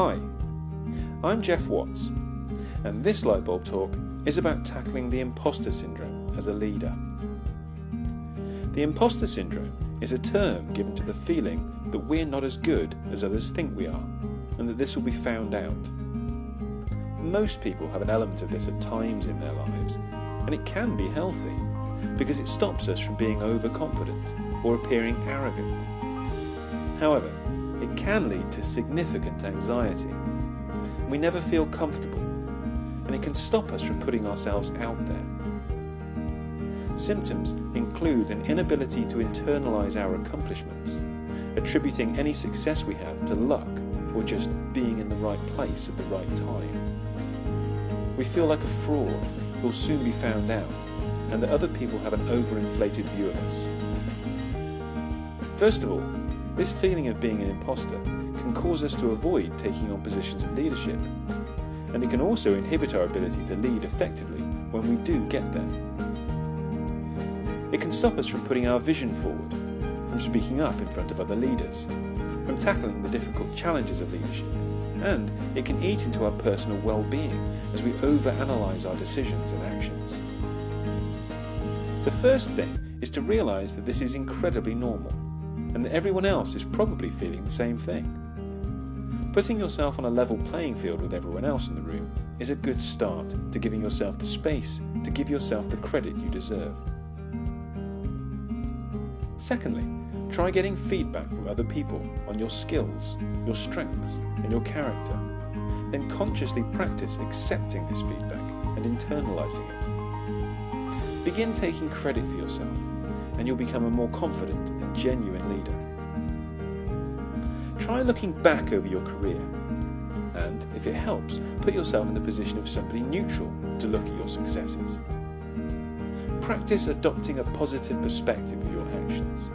Hi, I'm Jeff Watts, and this Lightbulb Talk is about tackling the imposter syndrome as a leader. The imposter syndrome is a term given to the feeling that we're not as good as others think we are, and that this will be found out. Most people have an element of this at times in their lives, and it can be healthy because it stops us from being overconfident or appearing arrogant. However, can lead to significant anxiety. We never feel comfortable, and it can stop us from putting ourselves out there. Symptoms include an inability to internalize our accomplishments, attributing any success we have to luck or just being in the right place at the right time. We feel like a fraud who will soon be found out, and that other people have an overinflated view of us. First of all, this feeling of being an imposter can cause us to avoid taking on positions of leadership, and it can also inhibit our ability to lead effectively when we do get there. It can stop us from putting our vision forward, from speaking up in front of other leaders, from tackling the difficult challenges of leadership, and it can eat into our personal well-being as we overanalyze our decisions and actions. The first thing is to realise that this is incredibly normal and that everyone else is probably feeling the same thing. Putting yourself on a level playing field with everyone else in the room is a good start to giving yourself the space to give yourself the credit you deserve. Secondly, try getting feedback from other people on your skills, your strengths and your character. Then consciously practice accepting this feedback and internalising it. Begin taking credit for yourself and you'll become a more confident and genuine leader. Try looking back over your career and, if it helps, put yourself in the position of somebody neutral to look at your successes. Practice adopting a positive perspective of your actions.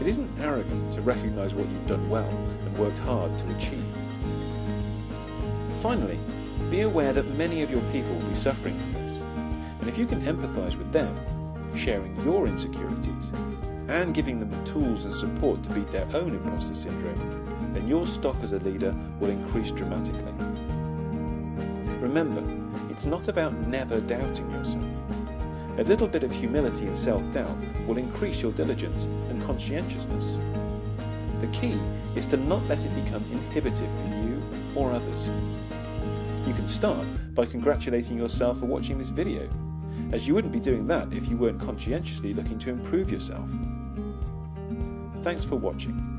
It isn't arrogant to recognise what you've done well and worked hard to achieve. Finally, be aware that many of your people will be suffering from this, and if you can empathise with them, sharing your insecurities, and giving them the tools and support to beat their own imposter syndrome, then your stock as a leader will increase dramatically. Remember, it's not about never doubting yourself. A little bit of humility and self-doubt will increase your diligence and conscientiousness. The key is to not let it become inhibitive for you or others. You can start by congratulating yourself for watching this video as you wouldn't be doing that if you weren't conscientiously looking to improve yourself. Thanks for watching.